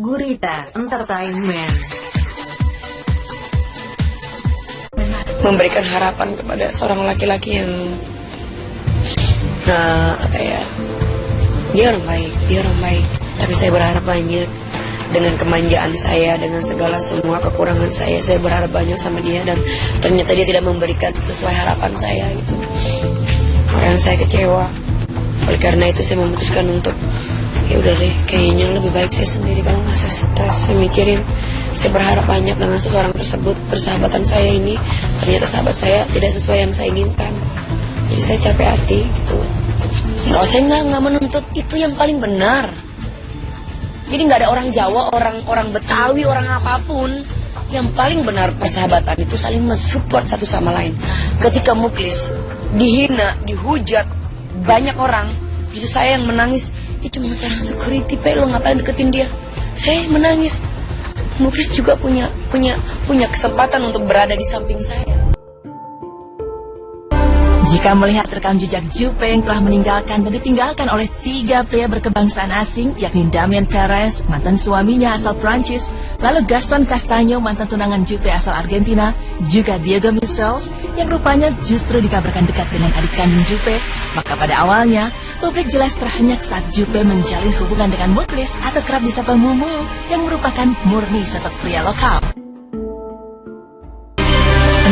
Gurita Entertainment. memberikan harapan kepada seorang laki-laki yang uh, apa ya dia orang baik dia orang baik. Tapi saya berharap banyak dengan kemanjaan saya dengan segala semua kekurangan saya saya berharap banyak sama dia. Dan ternyata dia tidak memberikan sesuai harapan saya gitu. Yang saya kecewa. Oleh karena itu saya memutuskan untuk ya udah deh kayaknya lebih baik saya sendiri kalau nggak saya stres saya mikirin. Saya berharap banyak dengan seseorang tersebut. Persahabatan saya ini ternyata sahabat saya tidak sesuai yang saya inginkan. Jadi saya capek hati gitu. Nggak saya nggak nggak menuntut itu yang paling benar. Jadi nggak ada orang Jawa orang orang Betawi orang apa pun yang paling benar persahabatan itu saling mensupport satu sama lain. Ketika muklis dihina dihujat banyak orang itu saya yang menangis itu cuma seorang security pe lo ngapain deketin dia? Saya menangis. Muklis juga punya punya punya kesempatan untuk berada di samping saya. Jika melihat rekam jejak Jupe yang telah meninggalkan dan ditinggalkan oleh tiga pria berkebangsaan asing, yakni Damian Perez, mantan suaminya asal Prancis, lalu Gaston Castaño, mantan tunangan Jupe asal Argentina, juga Diego Michels, yang rupanya justru dikabarkan dekat dengan adik kandung Jupe, maka pada awalnya, publik jelas terhenyak saat Jupe menjalin hubungan dengan Muklis atau kerap disapa Mumu, yang merupakan murni sosok pria lokal.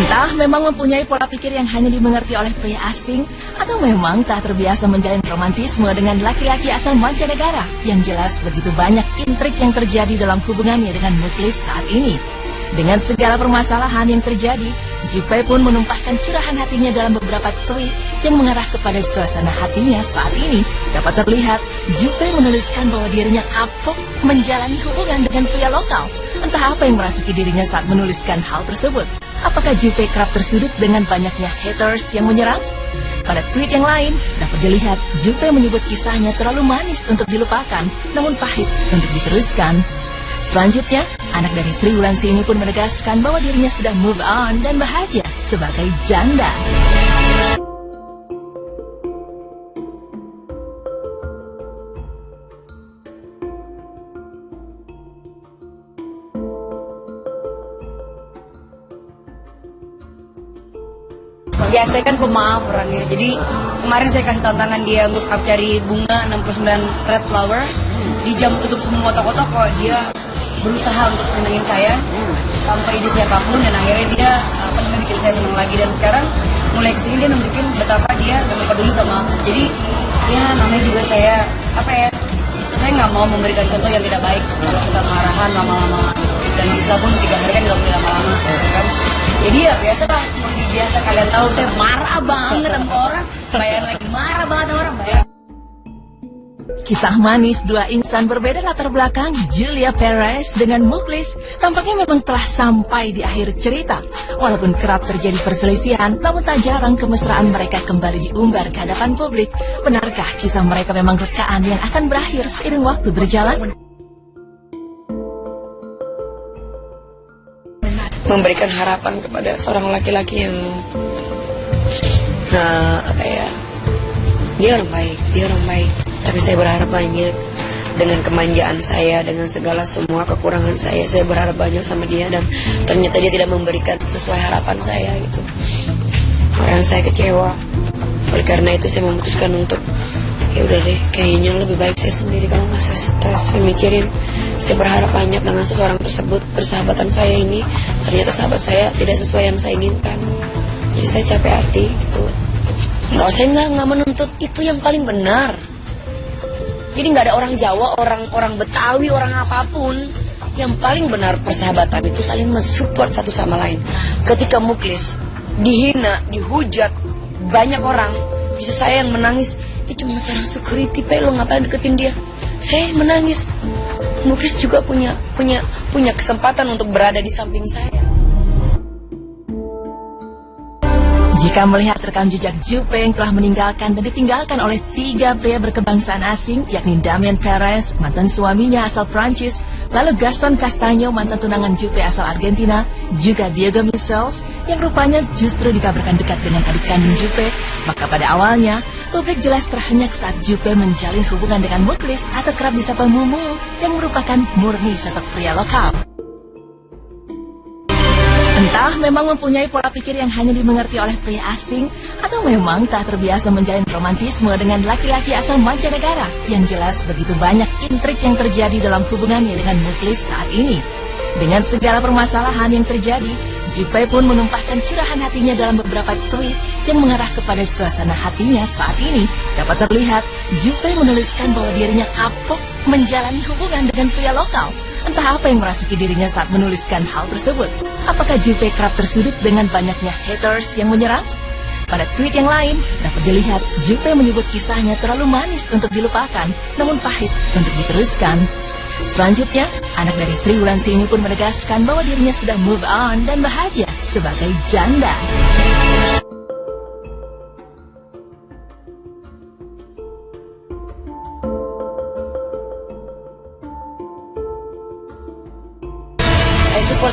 Entah memang mempunyai pola pikir yang hanya dimengerti oleh pria asing atau memang tak terbiasa menjalin romantisme dengan laki-laki asal mancanegara yang jelas begitu banyak intrik yang terjadi dalam hubungannya dengan Muklis saat ini. Dengan segala permasalahan yang terjadi, Jupe pun menumpahkan curahan hatinya dalam beberapa tweet yang mengarah kepada suasana hatinya saat ini. Dapat terlihat, Jupe menuliskan bahwa dirinya kapok menjalani hubungan dengan pria lokal. Entah apa yang merasuki dirinya saat menuliskan hal tersebut. Apakah Jupe kerap tersudut dengan banyaknya haters yang menyerang? Pada tweet yang lain, dapat dilihat Jupe menyebut kisahnya terlalu manis untuk dilupakan, namun pahit untuk diteruskan. Selanjutnya, anak dari Sri Wulansi ini pun menegaskan bahwa dirinya sudah move on dan bahagia sebagai janda. Ya saya kan pemaaf orangnya. Jadi kemarin saya kasih tantangan dia untuk cari bunga 69 red flower. Di jam tutup semua toko-toko dia berusaha untuk menyenangin saya tanpa ide siapa pun. Dan akhirnya dia apa namanya bikin saya senang lagi. Dan sekarang mulai ke sini dia nunjukin betapa dia memang peduli sama aku. Jadi ya namanya juga saya apa ya saya nggak mau memberikan contoh yang tidak baik. Kalau kita marahan lama-lama dan bisa pun tiga hari kan dilakukan lama-lama kan jadi ya biasa lah seperti biasa kalian tahu saya marah banget sama orang bayar lagi marah banget sama orang bayar Kisah manis dua insan berbeda latar belakang Julia Perez dengan Muklis tampaknya memang telah sampai di akhir cerita. Walaupun kerap terjadi perselisihan, namun tak jarang kemesraan mereka kembali diumbar ke hadapan publik. Benarkah kisah mereka memang rekaan yang akan berakhir seiring waktu berjalan? Memberikan harapan kepada seorang laki-laki yang uh, apa ya dia orang baik dia orang baik. Tapi saya berharap banyak dengan kemanjaan saya dengan segala semua kekurangan saya saya berharap banyak sama dia dan ternyata dia tidak memberikan sesuai harapan saya gitu. Yang saya kecewa. Oleh karena itu saya memutuskan untuk ya udah deh kayaknya lebih baik saya sendiri kalau nggak saya stres. Saya mikirin saya berharap banyak dengan seseorang tersebut persahabatan saya ini. Ternyata sahabat saya tidak sesuai yang saya inginkan. Jadi saya capek hati gitu. Nggak saya nggak nggak menuntut itu yang paling benar. Jadi nggak ada orang Jawa, orang orang Betawi, orang apa pun. Yang paling benar persahabatan itu saling mensupport satu sama lain. Ketika Muklis dihina, dihujat banyak orang, itu saya yang menangis. Itu cuma seorang security, pe lo ngapain deketin dia? Saya menangis. Muklis juga punya punya punya kesempatan untuk berada di samping saya. Jika melihat rekam jejak Jupe yang telah meninggalkan dan ditinggalkan oleh tiga pria berkebangsaan asing, yakni Damian Perez, mantan suaminya asal Prancis, lalu Gaston Castaño, mantan tunangan Jupe asal Argentina, juga Diego Michels, yang rupanya justru dikabarkan dekat dengan adik kandung Jupe, maka pada awalnya, publik jelas terhenyak saat Jupe menjalin hubungan dengan Muklis atau kerap disapa Mumu yang merupakan murni sosok pria lokal. Entah memang mempunyai pola pikir yang hanya dimengerti oleh pria asing atau memang tak terbiasa menjalin romantisme dengan laki-laki asal mancanegara yang jelas begitu banyak intrik yang terjadi dalam hubungannya dengan Muklis saat ini. Dengan segala permasalahan yang terjadi, Jipai pun menumpahkan curahan hatinya dalam beberapa tweet yang mengarah kepada suasana hatinya saat ini. Dapat terlihat, Jipai menuliskan bahwa dirinya kapok menjalani hubungan dengan pria lokal. Entah apa yang merasuki dirinya saat menuliskan hal tersebut. Apakah Jipai kerap tersudut dengan banyaknya haters yang menyerang? Pada tweet yang lain, dapat dilihat Jipai menyebut kisahnya terlalu manis untuk dilupakan, namun pahit untuk diteruskan. Selanjutnya, anak dari Sri Wulansi ini pun menegaskan bahwa dirinya sudah move on dan bahagia sebagai janda.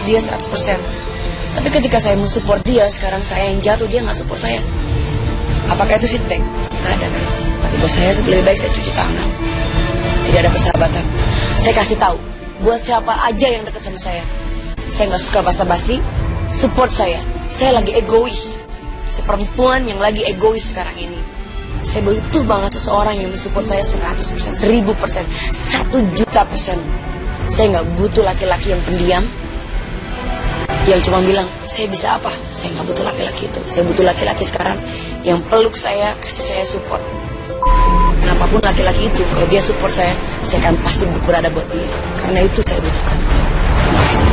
Dia 100%. Tapi ketika saya mensupport dia, sekarang saya yang jatuh, dia nggak support saya. Apakah itu feedback? Nggak ada kan? Berarti buat saya lebih baik saya cuci tangan. Tidak ada persahabatan. Saya kasih tahu, buat siapa aja yang dekat sama saya. Saya nggak suka basa-basi, support saya. Saya lagi egois. Seperempuan yang lagi egois sekarang ini. Saya butuh banget seseorang yang mensupport saya 100%, 1000%, 1 juta persen. Saya nggak butuh laki-laki yang pendiam, yang cuma bilang, saya bisa apa? Saya nggak butuh laki-laki itu. Saya butuh laki-laki sekarang yang peluk saya, kasih saya support. Kenapapun laki-laki itu, kalau dia support saya, saya akan pasti berada buat dia. Karena itu saya butuhkan. Terima kasih.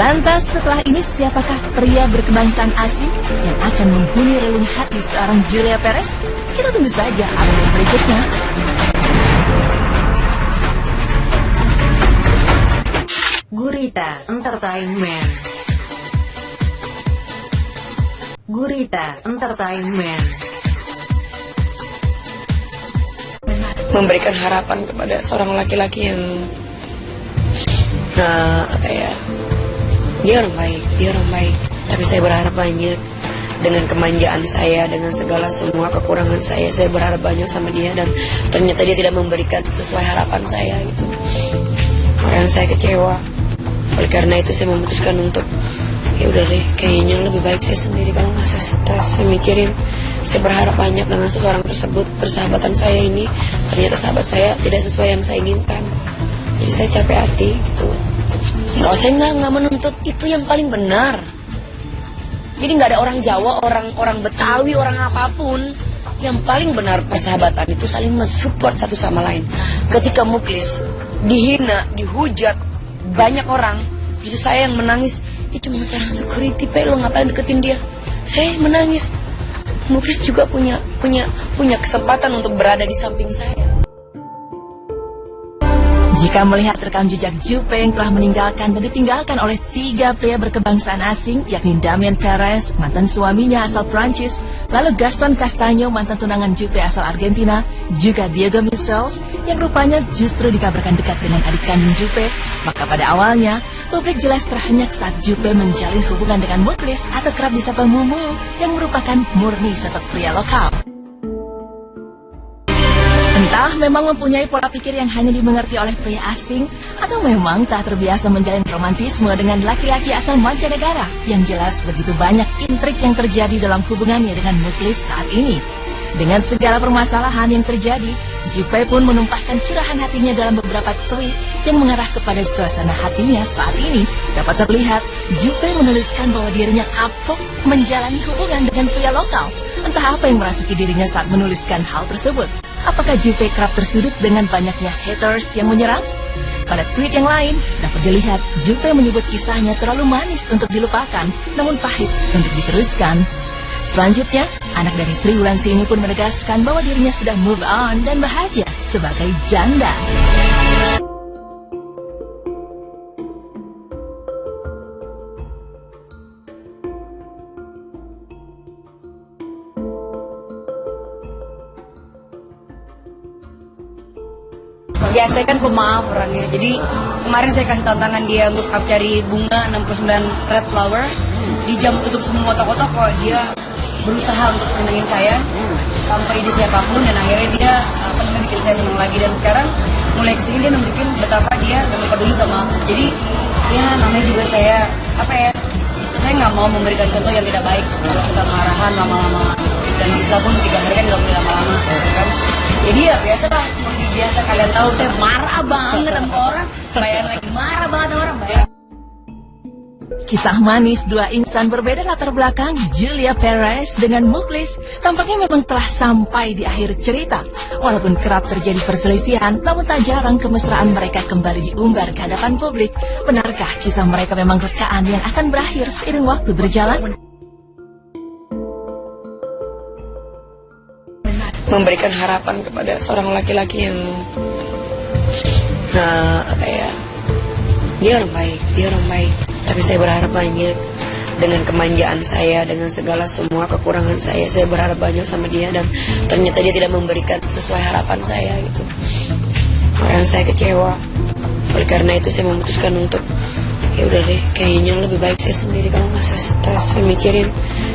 Lantas setelah ini siapakah pria berkebangsaan asing yang akan menghuni relung hati seorang Julia Perez? Kita tunggu saja update berikutnya. Gurita Entertainment. Gurita Entertainment. Memberikan harapan kepada seorang laki-laki yang nah, apa ya dia orang baik dia orang baik tapi saya berharap banyak dengan kemanjaan saya dengan segala semua kekurangan saya saya berharap banyak sama dia dan ternyata dia tidak memberikan sesuai harapan saya gitu orang saya kecewa karena itu saya memutuskan untuk ya udah deh kayaknya lebih baik saya sendiri kalau nggak saya stres. Saya mikirin saya berharap banyak dengan seseorang tersebut persahabatan saya ini. Ternyata sahabat saya tidak sesuai yang saya inginkan. Jadi saya capek hati gitu. Nggak saya nggak nggak menuntut. Itu yang paling benar. Jadi nggak ada orang Jawa orang orang Betawi orang apa pun. Yang paling benar persahabatan itu saling mensupport satu sama lain. Ketika muklis dihina dihujat banyak orang itu saya yang menangis. Itu cuma seorang security pe lo ngapain deketin dia? Saya menangis. Muklis juga punya punya punya kesempatan untuk berada di samping saya Jika melihat rekam jejak Jupe yang telah meninggalkan dan ditinggalkan oleh tiga pria berkebangsaan asing, yakni Damian Perez, mantan suaminya asal Prancis, lalu Gaston Castaño, mantan tunangan Jupe asal Argentina, juga Diego Michels, yang rupanya justru dikabarkan dekat dengan adik kandung Jupe, maka pada awalnya, publik jelas terhenyak saat Jupe menjalin hubungan dengan Muklis atau kerap disapa Mumu, yang merupakan murni sosok pria lokal. Entah memang mempunyai pola pikir yang hanya dimengerti oleh pria asing atau memang tak terbiasa menjalin romantisme dengan laki-laki asal mancanegara yang jelas begitu banyak intrik yang terjadi dalam hubungannya dengan Muklis saat ini. Dengan segala permasalahan yang terjadi, Jupe pun menumpahkan curahan hatinya dalam beberapa tweet yang mengarah kepada suasana hatinya saat ini. Dapat terlihat, Jupe menuliskan bahwa dirinya kapok menjalani hubungan dengan pria lokal. Entah apa yang merasuki dirinya saat menuliskan hal tersebut. Apakah Jupe kerap tersudut dengan banyaknya haters yang menyerang? Pada tweet yang lain, dapat dilihat Jupe menyebut kisahnya terlalu manis untuk dilupakan, namun pahit untuk diteruskan. Selanjutnya, anak dari Sri Wulansi ini pun menegaskan bahwa dirinya sudah move on dan bahagia sebagai janda. Ya saya kan pemaaf orangnya. Jadi kemarin saya kasih tantangan dia untuk cari bunga 69 red flower. Di jam tutup semua toko-toko dia berusaha untuk menyenangin saya tanpa ide siapa pun. Dan akhirnya dia apa namanya bikin saya senang lagi. Dan sekarang mulai ke sini dia nunjukin betapa dia memang peduli sama aku. Jadi ya namanya juga saya apa ya saya nggak mau memberikan contoh yang tidak baik. Kalau kita marahan lama-lama dan bisa pun tiga hari kan nggak boleh lama-lama kan jadi ya biasa lah seperti biasa kalian tahu saya marah banget sama orang bayar lagi marah banget sama orang bayar Kisah manis dua insan berbeda latar belakang Julia Perez dengan Muklis tampaknya memang telah sampai di akhir cerita. Walaupun kerap terjadi perselisihan, namun tak jarang kemesraan mereka kembali diumbar ke hadapan publik. Benarkah kisah mereka memang rekaan yang akan berakhir seiring waktu berjalan? Memberikan harapan kepada seorang laki-laki yang nah, apa ya dia orang baik dia orang baik. Tapi saya berharap banyak dengan kemanjaan saya dengan segala semua kekurangan saya saya berharap banyak sama dia dan ternyata dia tidak memberikan sesuai harapan saya gitu. Yang saya kecewa. Oleh karena itu saya memutuskan untuk ya udah deh kayaknya lebih baik saya sendiri kalau nggak saya stres saya mikirin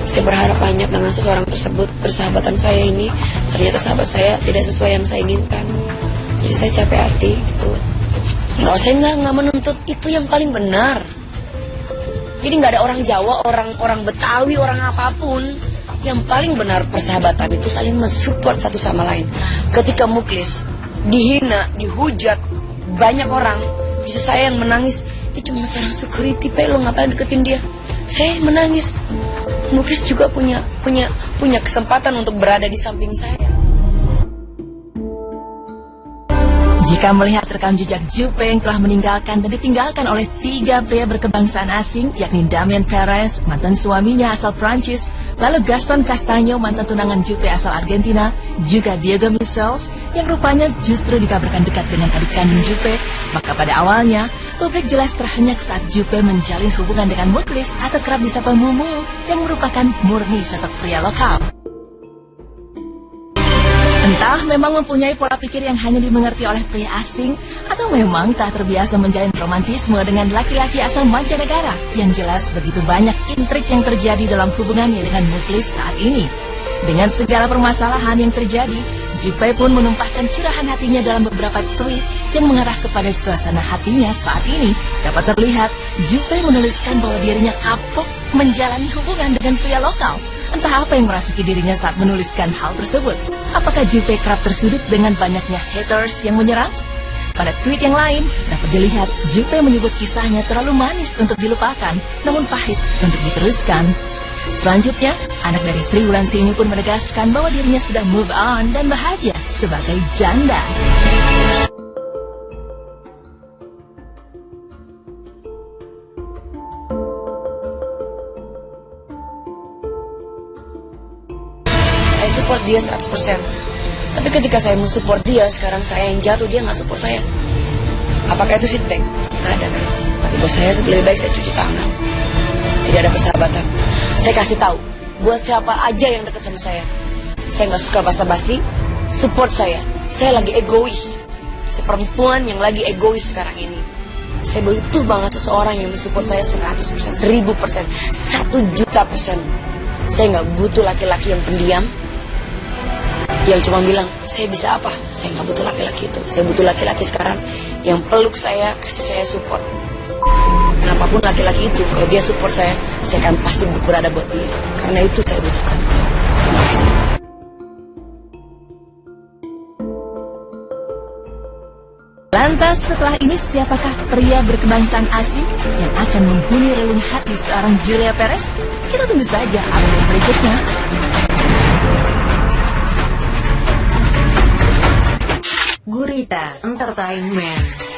saya berharap banyak dengan seseorang tersebut persahabatan saya ini ternyata sahabat saya tidak sesuai yang saya inginkan jadi saya capek hati gitu nggak saya nggak nggak menuntut itu yang paling benar jadi nggak ada orang Jawa, orang orang Betawi, orang apa pun. Yang paling benar persahabatan itu saling mensupport satu sama lain. Ketika Muklis dihina, dihujat banyak orang, itu saya yang menangis. Itu cuma seorang security, pe lo ngapain deketin dia? Saya menangis. Muklis juga punya punya punya kesempatan untuk berada di samping saya. Jika melihat rekam jejak Jupe yang telah meninggalkan dan ditinggalkan oleh tiga pria berkebangsaan asing, yakni Damien Perez, mantan suaminya asal Prancis, lalu Gaston Castaño, mantan tunangan Jupe asal Argentina, juga Diego Michels, yang rupanya justru dikabarkan dekat dengan adik kandung Jupe, maka pada awalnya, publik jelas terhenyak saat Jupe menjalin hubungan dengan Muklis atau kerap disapa Mumu, yang merupakan murni sosok pria lokal. Entah memang mempunyai pola pikir yang hanya dimengerti oleh pria asing atau memang tak terbiasa menjalin romantisme dengan laki-laki asal mancanegara yang jelas begitu banyak intrik yang terjadi dalam hubungannya dengan Muklis saat ini. Dengan segala permasalahan yang terjadi, Jipai pun menumpahkan curahan hatinya dalam beberapa tweet yang mengarah kepada suasana hatinya saat ini. Dapat terlihat, Jipai menuliskan bahwa dirinya kapok menjalani hubungan dengan pria lokal Entah apa yang merasuki dirinya saat menuliskan hal tersebut. Apakah Jupe kerap tersudut dengan banyaknya haters yang menyerang? Pada tweet yang lain, dapat dilihat Jupe menyebut kisahnya terlalu manis untuk dilupakan, namun pahit untuk diteruskan. Selanjutnya, anak dari Sri Wulansi ini pun menegaskan bahwa dirinya sudah move on dan bahagia sebagai janda. Dia 100% tapi ketika saya mensupport dia sekarang saya yang jatuh dia nggak support saya. Apakah itu feedback? Nggak ada kan? Tapi buat saya lebih baik saya cuci tangan. Tidak ada persahabatan. Saya kasih tahu buat siapa aja yang dekat sama saya. Saya nggak suka basa-basi support saya. Saya lagi egois. Seperempuan yang lagi egois sekarang ini. Saya butuh banget seseorang yang mensupport saya 100%, 1000%, 1 juta persen. Saya nggak butuh laki-laki yang pendiam, yang cuma bilang saya bisa apa? Saya nggak butuh laki-laki itu. Saya butuh laki-laki sekarang yang peluk saya kasih saya support. Apa pun laki-laki itu kalau dia support saya saya akan pasti berada buat dia. Karena itu saya butuhkan. Terima kasih. Lantas setelah ini siapakah pria berkebangsaan asing yang akan menghuni relung hati seorang Julia Perez? Kita tunggu saja update berikutnya. Gurita Entertainment